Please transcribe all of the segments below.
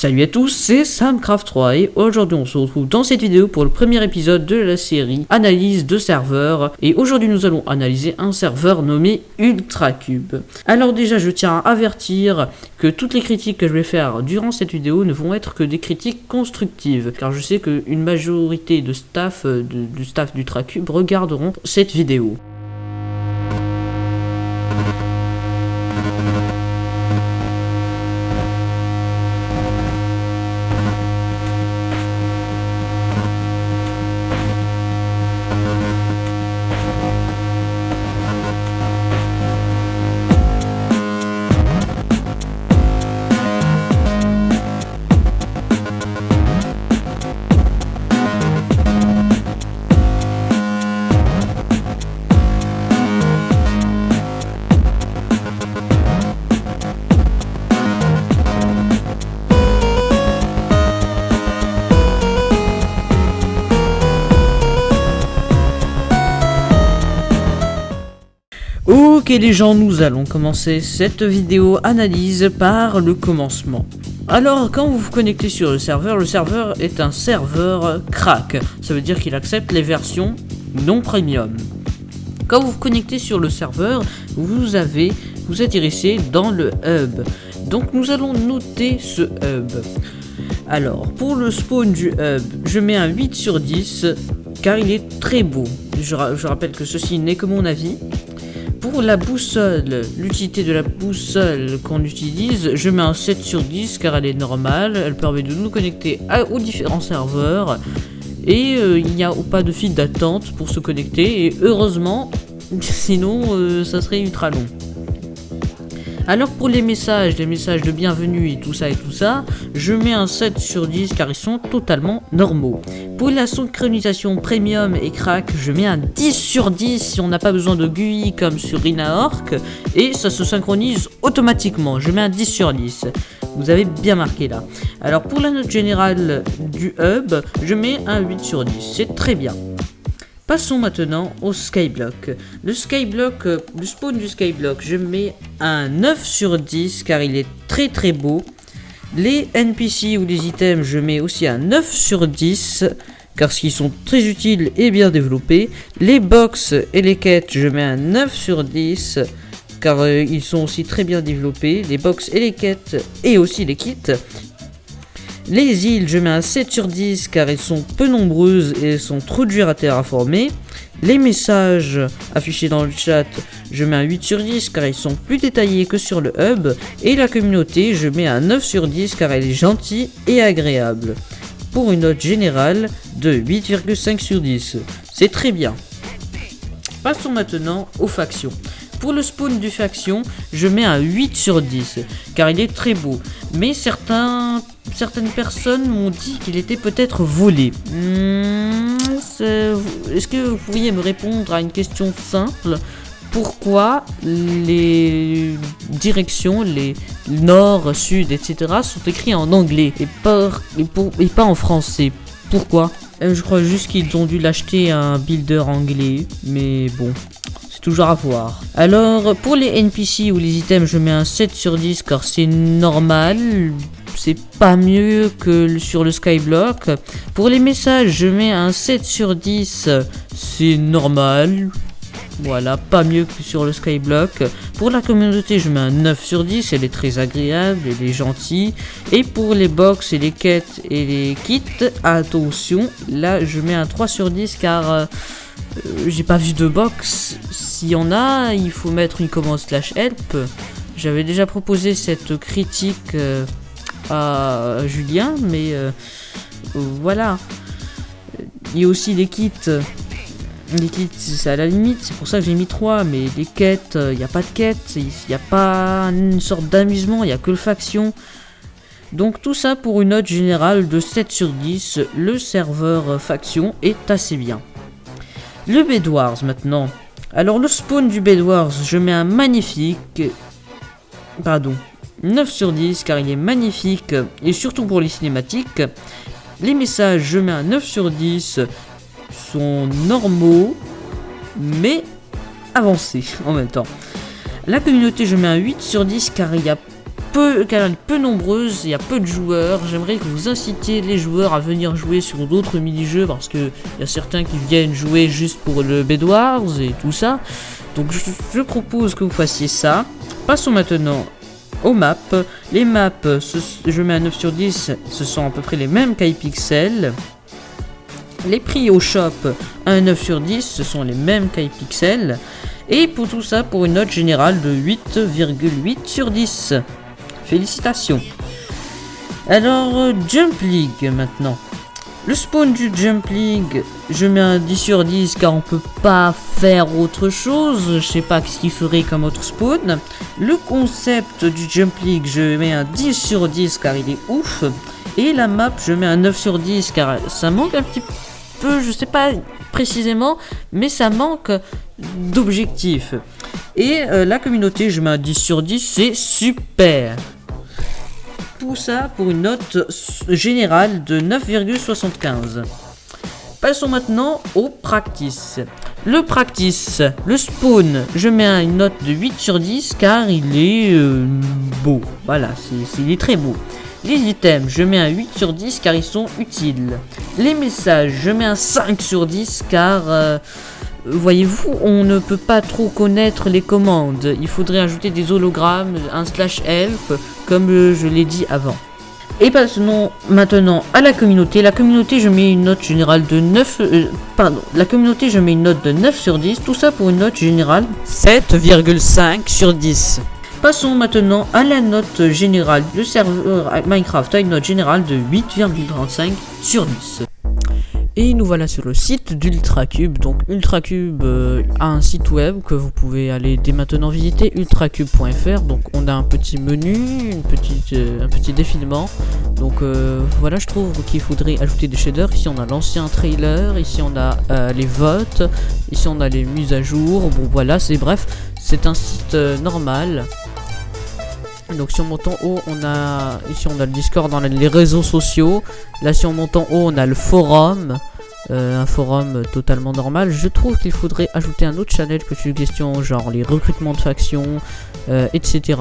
Salut à tous, c'est Samcraft3 et aujourd'hui on se retrouve dans cette vidéo pour le premier épisode de la série Analyse de serveurs et aujourd'hui nous allons analyser un serveur nommé UltraCube. Alors déjà je tiens à avertir que toutes les critiques que je vais faire durant cette vidéo ne vont être que des critiques constructives car je sais qu'une majorité de staff euh, du staff d'UltraCube regarderont cette vidéo. Ok les gens, nous allons commencer cette vidéo analyse par le commencement. Alors, quand vous vous connectez sur le serveur, le serveur est un serveur crack. Ça veut dire qu'il accepte les versions non premium. Quand vous vous connectez sur le serveur, vous avez, vous atterrissez dans le hub. Donc nous allons noter ce hub. Alors, pour le spawn du hub, je mets un 8 sur 10, car il est très beau. Je, je rappelle que ceci n'est que mon avis. Pour la boussole, l'utilité de la boussole qu'on utilise, je mets un 7 sur 10 car elle est normale. Elle permet de nous connecter aux différents serveurs. Et euh, il n'y a pas de fil d'attente pour se connecter. Et heureusement, sinon euh, ça serait ultra long. Alors pour les messages, les messages de bienvenue et tout ça et tout ça, je mets un 7 sur 10 car ils sont totalement normaux. Pour la synchronisation premium et crack, je mets un 10 sur 10 si on n'a pas besoin de GUI comme sur Inaorc et ça se synchronise automatiquement. Je mets un 10 sur 10. Vous avez bien marqué là. Alors pour la note générale du hub, je mets un 8 sur 10. C'est très bien. Passons maintenant au Skyblock. Le Skyblock, euh, le spawn du Skyblock, je mets un 9 sur 10 car il est très très beau. Les NPC ou les items, je mets aussi un 9 sur 10 car ils sont très utiles et bien développés. Les box et les quêtes, je mets un 9 sur 10 car euh, ils sont aussi très bien développés. Les box et les quêtes et aussi les kits. Les îles, je mets un 7 sur 10 car elles sont peu nombreuses et sont trop dures à terraformer. Les messages affichés dans le chat, je mets un 8 sur 10 car ils sont plus détaillés que sur le hub. Et la communauté, je mets un 9 sur 10 car elle est gentille et agréable. Pour une note générale de 8,5 sur 10. C'est très bien. Passons maintenant aux factions. Pour le spawn du faction, je mets un 8 sur 10, car il est très beau. Mais certaines personnes m'ont dit qu'il était peut-être volé. Hmm, est-ce que vous pourriez me répondre à une question simple? Pourquoi les directions, les nord, sud, etc. sont écrits en anglais et pas, et pas en français? Pourquoi? Euh, Je crois juste qu'ils ont dû l'acheter à un builder anglais, mais bon à voir. Alors, pour les NPC ou les items, je mets un 7 sur 10 car c'est normal. C'est pas mieux que sur le Skyblock. Pour les messages, je mets un 7 sur 10. C'est normal. Voilà, pas mieux que sur le Skyblock. Pour la communauté, je mets un 9 sur 10. Elle est très agréable, elle est gentille. Et pour les box et les quêtes et les kits, attention, là je mets un 3 sur 10 car... Euh, euh, j'ai pas vu de box. S'il y en a, il faut mettre une commande slash help. J'avais déjà proposé cette critique euh, à Julien, mais euh, voilà. Il y a aussi les kits. Les kits, c'est à la limite, c'est pour ça que j'ai mis 3, mais les quêtes, il n'y a pas de quêtes, il n'y a pas une sorte d'amusement, il n'y a que le faction. Donc tout ça pour une note générale de 7 sur 10, le serveur faction est assez bien. Le Bedwars maintenant. Alors le spawn du Bedwars, je mets un magnifique... Pardon. 9 sur 10 car il est magnifique et surtout pour les cinématiques. Les messages, je mets un 9 sur 10. Sont normaux mais avancés en même temps. La communauté, je mets un 8 sur 10 car il y a peu, peu nombreuse, il y a peu de joueurs. J'aimerais que vous incitiez les joueurs à venir jouer sur d'autres mini-jeux parce que il y a certains qui viennent jouer juste pour le Bedwars et tout ça. Donc je, propose que vous fassiez ça. Passons maintenant aux maps. Les maps, je mets un 9 sur 10, ce sont à peu près les mêmes qu'iPixel. Les prix au shop, un 9 sur 10, ce sont les mêmes qu'iPixel. Et pour tout ça, pour une note générale de 8,8 sur 10. Félicitations. Alors, euh, Jump League maintenant. Le spawn du Jump League, je mets un 10 sur 10 car on peut pas faire autre chose. Je sais pas ce qu'il ferait comme autre spawn. Le concept du Jump League, je mets un 10 sur 10 car il est ouf. Et la map, je mets un 9 sur 10 car ça manque un petit peu, je sais pas précisément, mais ça manque d'objectifs. Et euh, la communauté, je mets un 10 sur 10, c'est super. Tout ça pour une note générale de 9,75. Passons maintenant au practice. Le practice, le spawn, je mets un- une note de 8 sur 10 car il est euh, beau. Voilà, il est très beau. Les items, je mets un 8 sur 10 car ils sont utiles. Les messages, je mets un 5 sur 10 car, euh, voyez-vous, on ne peut pas trop connaître les commandes. Il faudrait ajouter des hologrammes, un slash help, comme euh, je l'ai dit avant. Et passons maintenant à la communauté. La communauté, je mets une note générale de 9... euh, pardon, la communauté, je mets une note de 9 sur 10. Tout ça pour une note générale 7,5 sur 10. Passons maintenant à la note générale. Le serveur Minecraft a une note générale de 8,35 sur 10. Et nous voilà sur le site d'Ultracube. Donc Ultracube euh, a un site web que vous pouvez aller dès maintenant visiter, ultracube.fr. Donc on a un petit menu, euh, un petit défilement. Donc euh, voilà, je trouve qu'il faudrait ajouter des shaders. Ici on a l'ancien trailer, ici on a les votes, ici on a les mises à jour. Bon voilà, c'est bref, c'est un site normal. Donc si on monte en haut, on a ici on a le Discord dans les réseaux sociaux. Là si on monte en haut, on a le forum. Euh, un forum totalement normal. Je trouve qu'il faudrait ajouter un autre channel que suggestion, genre les recrutements de factions, euh, etc.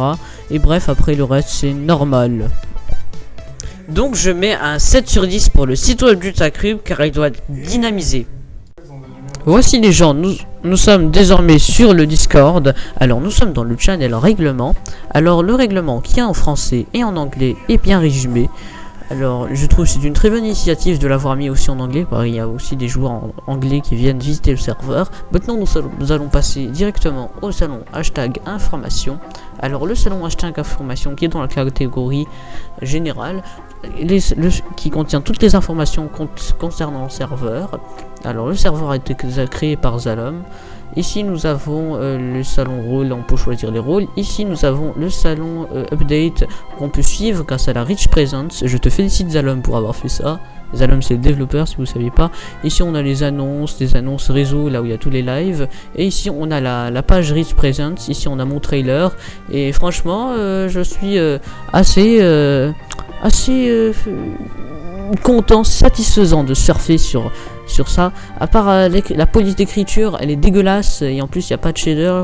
Et bref, après le reste c'est normal. Donc je mets un 7 sur 10 pour le site web du Tacrub car il doit être dynamisé. Voici les gens, nous, sommes désormais sur le Discord. Alors nous sommes dans le channel règlement. Alors le règlement qui est en français et en anglais est bien résumé. Alors je trouve c'est une très bonne initiative de l'avoir mis aussi en anglais. il y a aussi des joueurs en anglais qui viennent visiter le serveur. Maintenant nous, nous allons passer directement au salon hashtag information. Alors le salon hashtag information qui est dans la catégorie générale. Qui contient toutes les informations con- concernant le serveur. Alors le serveur a été créé par Zalom. Ici nous avons euh, le salon rôle, on peut choisir les rôles. Ici nous avons le salon euh, update qu'on peut suivre grâce à la Rich Presence. Je te félicite Zalom pour avoir fait ça. Zalom c'est le développeur si vous ne saviez pas. Ici on a les annonces, les annonces réseau là où il y a tous les lives. Et ici on a la, page Rich Presence. Ici on a mon trailer. Et franchement euh, je suis assez... assez euh, content, satisfaisant de surfer sur, sur ça. À part euh, la police d'écriture, elle est dégueulasse et en plus il n'y a pas de shader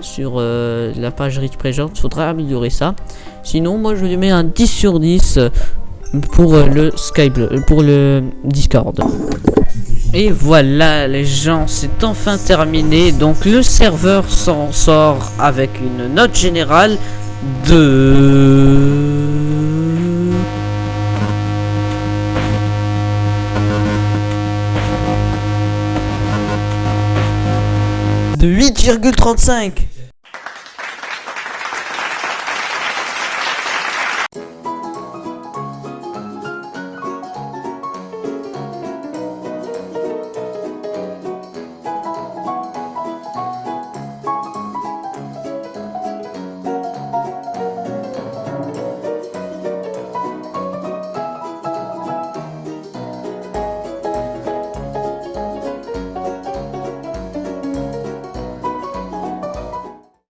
sur euh, la page Rich Present. Faudra améliorer ça. Sinon, moi je lui mets un 10 sur 10 euh, pour le Skype, pour le Discord. Et voilà les gens, c'est enfin terminé. Donc le serveur s'en sort avec une note générale de... De 8,35